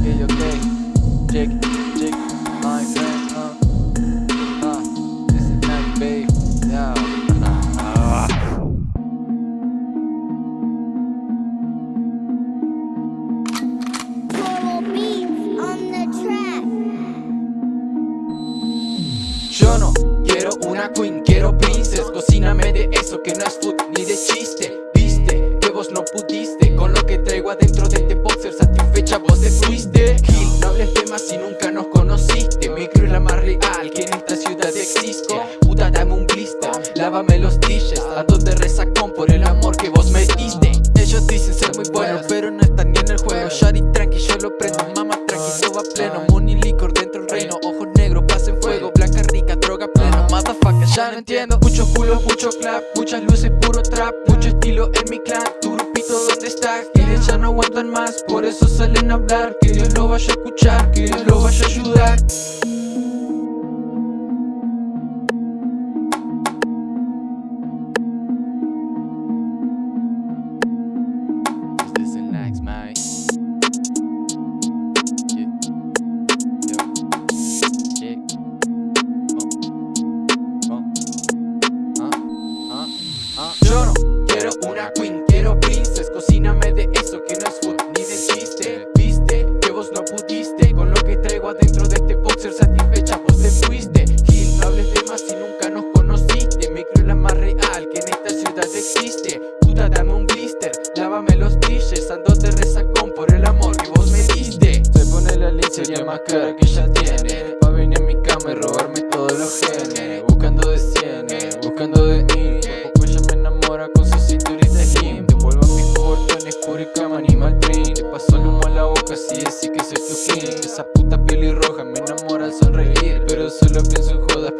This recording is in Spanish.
Okay, okay. Jake, Jake, my friend, uh. This is night, babe. Yeah. Total beats on the track. Yo no quiero una queen, quiero princess Cocíname de eso que no es entiendo. Muchos culos, mucho clap, muchas luces, puro trap Mucho estilo en mi clan, tu grupito ¿dónde está? Quienes ya no aguantan más, por eso salen a hablar Que Dios lo vaya a escuchar, que Dios lo vaya a ayudar una queen, quiero princess Cocíname de eso que no es food ni de chiste. Viste que vos no pudiste Con lo que traigo adentro de este boxer Satisfecha vos te fuiste. Gil, no hables de más si nunca nos conociste. Me creo la más real que en esta ciudad existe. Puta dame un blister, lávame los dishes Ando de resacón por el amor que vos me diste. Se pone la lencería más cara que ella tiene. Pa' venir a mi cama y robarme cama animal print. Le paso el humo a la boca, sí, sí que soy tu king Esa puta pelirroja me enamora al sonreír Pero solo pienso en jodas,